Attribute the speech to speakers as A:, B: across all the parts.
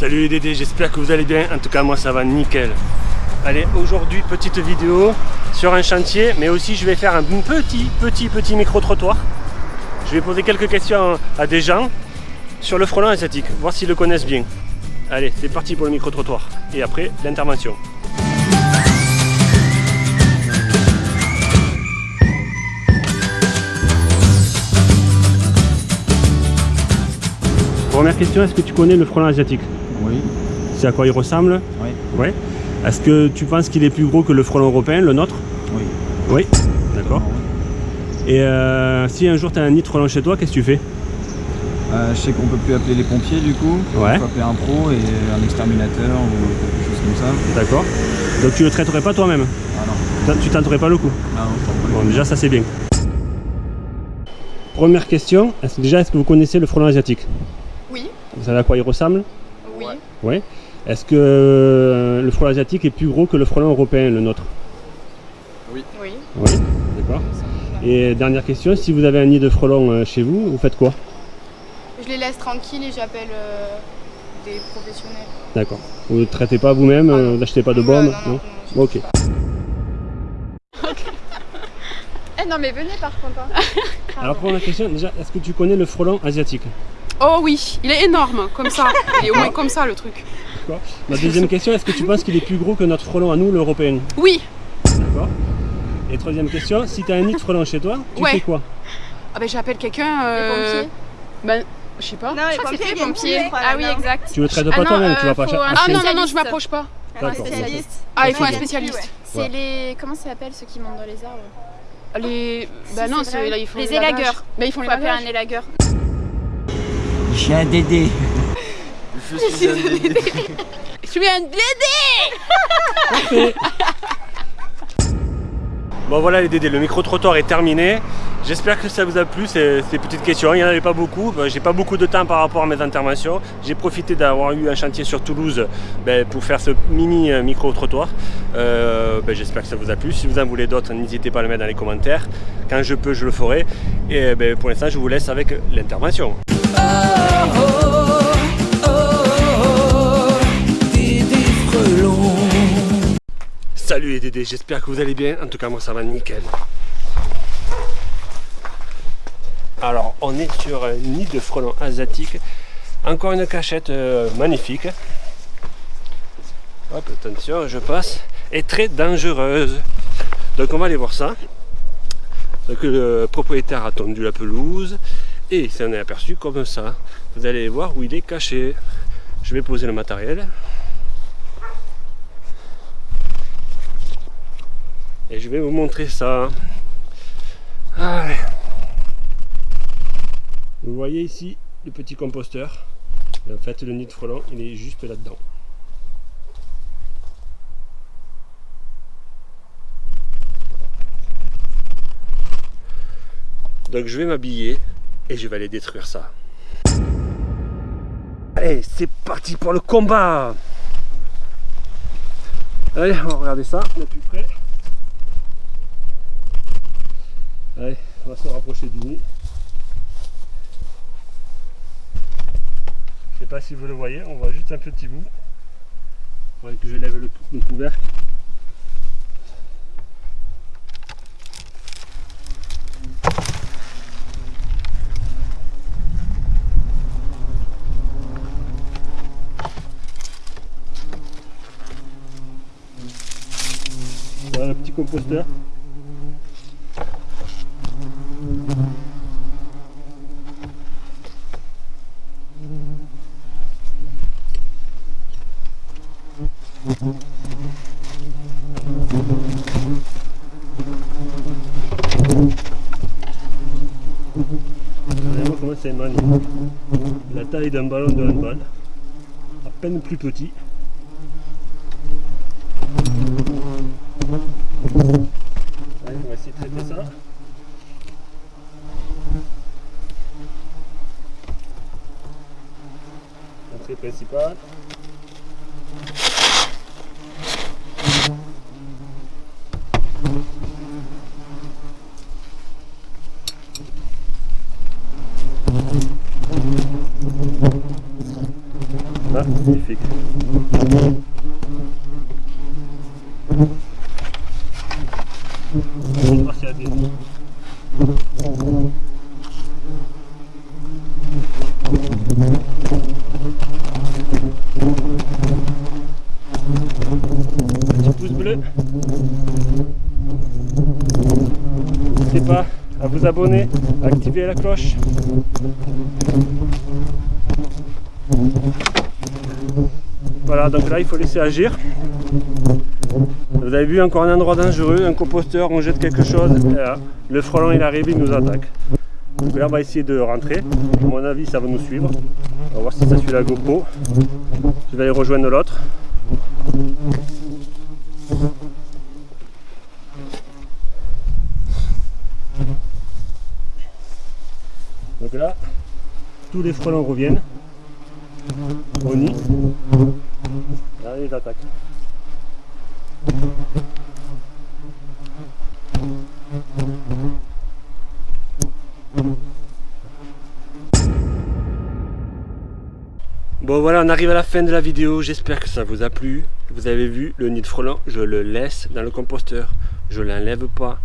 A: Salut les Dédés, j'espère que vous allez bien. En tout cas, moi ça va nickel. Allez, aujourd'hui, petite vidéo sur un chantier, mais aussi je vais faire un petit, petit, petit micro-trottoir. Je vais poser quelques questions à des gens sur le frelon asiatique, voir s'ils le connaissent bien. Allez, c'est parti pour le micro-trottoir. Et après, l'intervention. Première question, est-ce que tu connais le frelon asiatique?
B: Oui.
A: C'est à quoi il ressemble
B: Oui.
A: Ouais. Est-ce que tu penses qu'il est plus gros que le frelon européen, le nôtre
B: Oui.
A: Oui. D'accord. Et euh, si un jour tu as un nid de frelon chez toi, qu'est-ce que tu fais
B: Euh, je sais qu'on peut plus appeler les pompiers du coup.
A: Ouais.
B: Il faut appeler un pro et un exterminateur ou quelque chose comme ça.
A: D'accord. Donc tu le traiterais pas toi-même
B: Ah non.
A: Tu tenterais pas le coup
B: Ah non,
A: Bon, déjà ça c'est bien. Première question, est-ce déjà est-ce que vous connaissez le frelon asiatique
C: Oui,
A: Vous savez à quoi il ressemble
C: oui.
B: Ouais.
A: Oui. Est-ce que euh, le frelon asiatique est plus gros que le frelon européen, le nôtre?
C: Oui.
A: Oui. D'accord. Et dernière question, si vous avez un nid de frelon euh, chez vous, vous faites quoi?
C: Je les laisse tranquilles et j'appelle euh, des professionnels.
A: D'accord. Vous ne traitez pas vous-même,
C: Ah
A: vous n'achetez pas de bombes
C: non, non, non.
A: Ok.
C: Eh non mais venez par contre. hein.
A: Alors première question, déjà, est-ce que tu connais le frelon asiatique?
D: Oh oui, il est énorme, comme ça. Il est au moins comme ça le truc.
A: D'accord. Ma deuxième question, est-ce que tu penses qu'il est plus gros que notre frelon à nous, l'européen
D: Oui,
A: D'accord. Et troisième question, si tu as un nid de frelon chez toi, tu
D: Ouais.
A: fais quoi
D: ah ben j'appelle quelqu'un.
C: Les
D: euh,
C: pompiers
D: Ben, je sais pas.
C: Non,
D: Je
C: les
D: crois que
C: pompiers
D: les Ah oui, exact.
A: Tu le traites
D: Ah
A: pas
D: non,
A: toi-même,
C: euh,
A: tu vas pas
C: faut
A: cher-
C: un
D: Ah non, non, non, je m'approche pas.
C: Un spécialiste.
D: Ah, il faut un spécialiste.
C: ouais. C'est les. Comment ça s'appelle ceux qui montent dans les arbres
D: Les.
C: Si,
D: Bah non, là, ils font
C: Les élagueurs.
D: Bah ils font
C: Il
D: les
C: appeler un élagueur.
B: J'ai un Dédé.
E: Je suis un Dédé.
D: Je suis un
A: Parfait. Bon voilà les Dédés, le micro-trottoir est terminé. J'espère que ça vous a plu ces, petites questions. Il n'y en avait pas beaucoup. J'ai pas beaucoup de temps par rapport à mes interventions. J'ai profité d'avoir eu un chantier sur Toulouse ben, pour faire ce mini euh, micro-trottoir. Euh, ben, J'espère que ça vous a plu. Si vous en voulez d'autres, n'hésitez pas à le mettre dans les commentaires. Quand je peux, je le ferai. Et ben, pour l'instant, je vous laisse avec l'intervention. Salut les Dédés, j'espère que vous allez bien. En tout cas, moi ça va nickel. Alors, on est sur un nid de frelons asiatiques. Encore une cachette euh, magnifique. Hop, attention, je passe. Et très dangereuse. Donc, on va aller voir ça. Donc, le propriétaire a tendu la pelouse et il s'en est aperçu comme ça. Vous allez voir où il est caché. Je vais poser le matériel. Et je vais vous montrer ça. Vous voyez ici le petit composteur. Et en fait, le nid de frelon, il est juste là-dedans. Donc je vais m'habiller et je vais aller détruire ça. Allez, c'est parti pour le combat Allez, on va regarder ça de plus près. Allez, on va se rapprocher du nid. Je sais pas si vous le voyez, on voit juste un petit bout. Il faudrait que je lève le, le couvercle. Voilà le petit composteur. Regardez-moi comment c'est magnifique. La taille d'un ballon de handball. À peine plus petit. Allez, on va essayer de traiter ça. Entrée principale. Là, Magnifique. Petit pouce bleu. N'hésitez pas à vous abonner, à activer la cloche. Voilà, donc là il faut laisser agir. Vous avez vu encore un endroit dangereux, un composteur, on jette quelque chose, là, le frelon il arrive, il nous attaque. Donc là on va essayer de rentrer, à mon avis ça va nous suivre. On va voir si ça suit la GoPro. Je vais aller rejoindre l'autre. Donc là, tous les frelons reviennent au nid. Là, ils attaquent. Bon voilà, on arrive à la fin de la vidéo, j'espère que ça vous a plu. Vous avez vu, le nid de frelon, je le laisse dans le composteur, je l'enlève pas.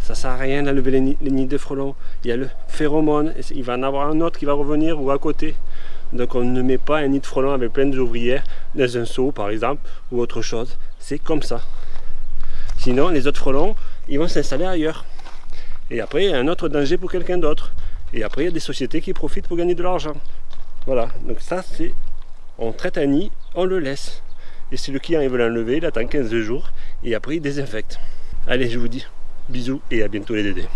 A: Ça sert à rien d'enlever les, nids- de frelons. Il y a le phéromone, il va en avoir un autre qui va revenir ou à côté. Donc on ne met pas un nid de frelon avec plein d'ouvrières dans un seau par exemple ou autre chose. C'est comme ça. Sinon les autres frelons, ils vont s'installer ailleurs. Et après il y a un autre danger pour quelqu'un d'autre. Et après il y a des sociétés qui profitent pour gagner de l'argent. Voilà, donc ça c'est, on traite un nid, on le laisse. Et si le client il veut l'enlever, il attend 15 jours et après il désinfecte. Allez, je vous dis bisous et à bientôt les dédés.